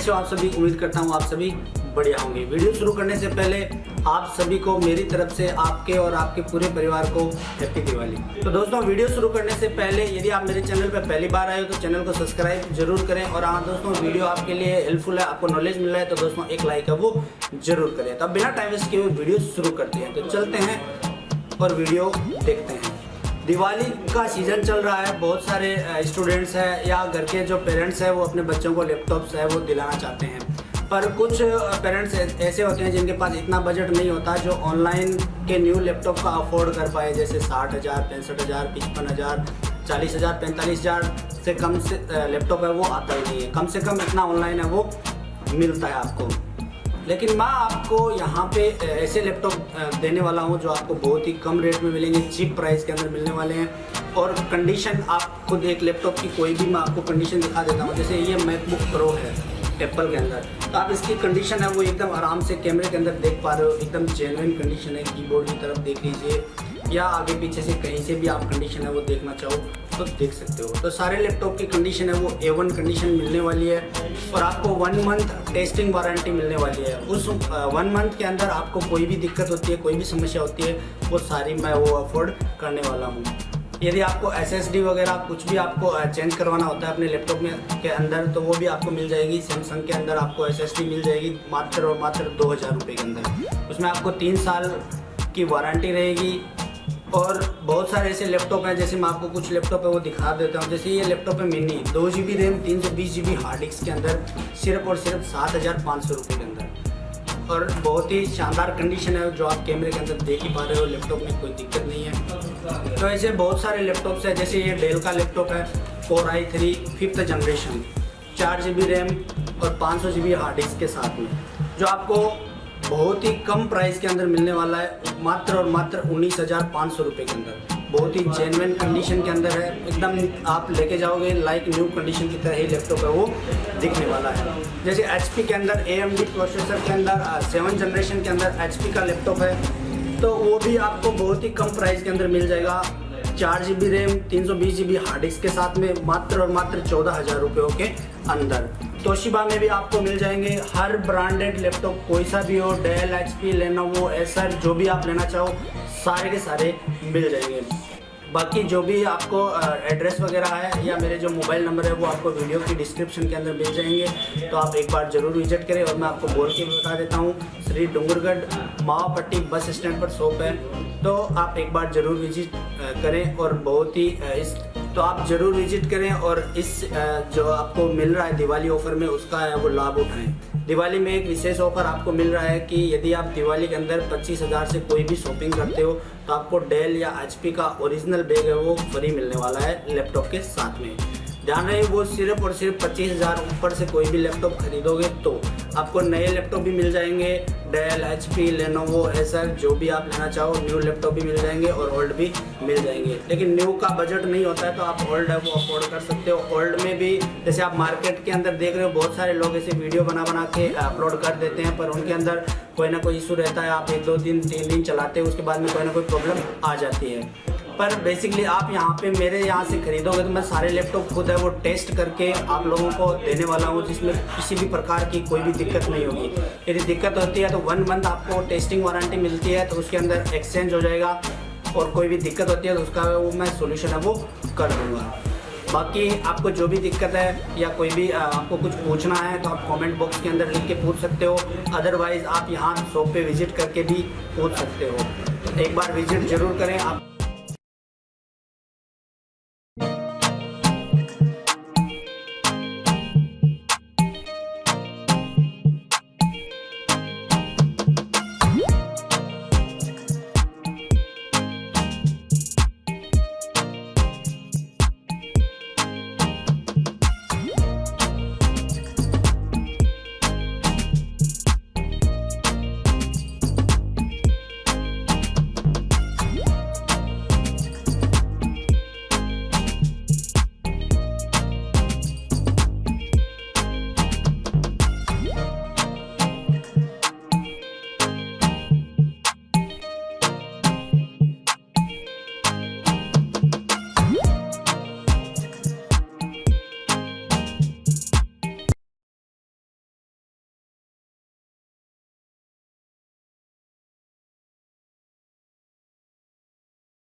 कैसे हो, आप सभी, उम्मीद करता हूँ आप सभी बढ़िया होंगे। वीडियो शुरू करने से पहले आप सभी को मेरी तरफ़ से आपके और आपके पूरे परिवार को हैप्पी दिवाली। तो दोस्तों, वीडियो शुरू करने से पहले यदि आप मेरे चैनल पर पहली बार आए हो तो चैनल को सब्सक्राइब ज़रूर करें और हाँ दोस्तों, वीडियो आपके लिए हेल्पफुल है, आपको नॉलेज मिल रहा है तो दोस्तों, एक लाइक है वो ज़रूर करें। तो बिना टाइम वेस्ट किए वीडियो शुरू करते हैं। तो चलते हैं और वीडियो देखते हैं। दिवाली का सीज़न चल रहा है। बहुत सारे स्टूडेंट्स हैं या घर के जो पेरेंट्स हैं, वो अपने बच्चों को लैपटॉप्स है, वो दिलाना चाहते हैं। पर कुछ पेरेंट्स ऐसे होते हैं जिनके पास इतना बजट नहीं होता जो ऑनलाइन के न्यू लैपटॉप का अफोर्ड कर पाए। जैसे साठ हज़ार, पैंसठ हज़ार, पचपन हज़ार, चालीस हज़ार, पैंतालीस हज़ार से कम से लैपटॉप है, वो आता ही नहीं है। कम से कम इतना ऑनलाइन है, वो मिलता है आपको। लेकिन मैं आपको यहाँ पे ऐसे लैपटॉप देने वाला हूँ जो आपको बहुत ही कम रेट में मिलेंगे चीप प्राइस के अंदर मिलने वाले हैं। और कंडीशन आप खुद एक लैपटॉप की कोई भी मैं आपको कंडीशन दिखा देता हूँ। जैसे ये मैकबुक प्रो है एप्पल के अंदर। तो आप इसकी कंडीशन है वो एकदम आराम से कैमरे के अंदर देख पा रहे हो। एकदम जेनुइन कंडीशन है कीबोर्ड की तरफ़ देख लीजिए। या आगे पीछे से कहीं से भी आप कंडीशन है वो देखना चाहो। तो देख सकते हो। तो सारे लैपटॉप की कंडीशन है, वो ए वन कंडीशन मिलने वाली है और आपको वन मंथ टेस्टिंग वारंटी मिलने वाली है। उस वन मंथ के अंदर आपको कोई भी दिक्कत होती है, कोई भी समस्या होती है, वो सारी मैं वो अफोर्ड करने वाला हूँ। यदि आपको एसएसडी वगैरह कुछ भी आपको चेंज करवाना होता है अपने लैपटॉप में के अंदर तो वो भी आपको मिल जाएगी। सैमसंग के अंदर आपको एसएसडी मिल जाएगी मात्र और मात्र दो हज़ार रुपये के अंदर। उसमें आपको तीन साल की वारंटी रहेगी। और बहुत सारे ऐसे लैपटॉप हैं, जैसे मैं आपको कुछ लैपटॉप है वो दिखा देता हूँ। जैसे ये लैपटॉप है मिनी दो जी बी रैम तीन सौ बीस जी बी हार्ड डिस्क के अंदर, सिर्फ़ और सिर्फ़ सात हज़ार पाँच सौ रुपये के अंदर। और बहुत ही शानदार कंडीशन है जो आप कैमरे के अंदर देख ही पा रहे हो लैपटॉप में कोई दिक्कत नहीं है। तो ऐसे बहुत सारे लैपटॉप्स हैं, जैसे ये डेल का लैपटॉप है four i three fifth generation चार जी बी रैम और पाँच सौ जी बी हार्ड डिस्क के साथ में, जो आपको बहुत ही कम प्राइस के अंदर मिलने वाला है, मात्र और मात्र उन्नीस हज़ार पाँच सौ रुपये के अंदर। बहुत ही जेनविन कंडीशन के अंदर है। एकदम आप लेके जाओगे लाइक न्यू कंडीशन की तरह ही लैपटॉप है वो दिखने वाला है। जैसे एचपी के अंदर ए प्रोसेसर के अंदर सेवन जनरेशन के अंदर एचपी का लैपटॉप है। तो वो भी आपको बहुत ही कम प्राइस के अंदर मिल जाएगा। चार जी बी रैम तीन सौ बीस जी बी हार्ड डिस्क के साथ में, मात्र और मात्र चौदह हज़ार रुपये के अंदर। तोशिबा में भी आपको मिल जाएँगे हर ब्रांडेड लैपटॉप कोई सा भी हो डेल एच पी लेना लेनोवो एसर जो भी आप लेना चाहो, सारे के सारे मिल जाएँगे। बाकी जो भी आपको एड्रेस वगैरह है या मेरे जो मोबाइल नंबर है, वो आपको वीडियो की डिस्क्रिप्शन के अंदर मिल जाएँगे। तो आप एक बार ज़रूर विज़िट करें और मैं आपको बोल के भी बता देता हूँ, श्री डूंगरगढ़ मावापट्टी बस स्टैंड पर शॉप है। तो आप एक बार ज़रूर विज़िट करें और बहुत ही इस तो आप ज़रूर विज़िट करें और इस जो आपको मिल रहा है दिवाली ऑफ़र में, उसका वो लाभ उठाएँ। दिवाली में एक विशेष ऑफ़र आपको मिल रहा है कि यदि आप दिवाली के अंदर पच्चीस हज़ार से कोई भी शॉपिंग करते हो तो आपको डेल या एचपी का ओरिजिनल बैग है वो फ्री मिलने वाला है लैपटॉप के साथ में। ध्यान रहे वो सिर्फ़ और सिर्फ़ पच्चीस हज़ार ऊपर से कोई भी लैपटॉप खरीदोगे तो आपको नए लैपटॉप भी मिल जाएँगे Dell H P Lenovo Acer जो भी आप लेना चाहो न्यू लैपटॉप भी मिल जाएँगे और ओल्ड भी मिल जाएँगे। लेकिन न्यू का बजट नहीं होता है तो आप ओल्ड है, वो अफोर्ड कर सकते हो। ओल्ड में भी, जैसे आप मार्केट के अंदर देख रहे हो, बहुत सारे लोग ऐसे वीडियो बना बना के अपलोड कर देते हैं, पर उनके अंदर कोई ना कोई इशू रहता है, आप एक, दो दिन तीन दिन चलाते हैं, उसके बाद में कोई ना कोई प्रॉब्लम आ जाती है। पर बेसिकली आप यहाँ पे मेरे यहाँ से खरीदोगे तो मैं सारे लैपटॉप खुद है, वो टेस्ट करके आप लोगों को देने वाला हूँ, जिसमें किसी भी प्रकार की कोई भी दिक्कत नहीं होगी। यदि दिक्कत होती है तो वन मंथ आपको टेस्टिंग वारंटी मिलती है तो उसके अंदर एक्सचेंज हो जाएगा, और कोई भी दिक्कत होती है तो उसका वो मैं सोल्यूशन है, वो कर दूँगा। बाकी आपको जो भी दिक्कत है, या कोई भी आपको कुछ पूछना है तो आप कमेंट बॉक्स के अंदर लिख के पूछ सकते हो। अदरवाइज़ आप यहाँ शॉप पे विज़िट करके भी पूछ सकते हो। एक बार विज़िट ज़रूर करें, आप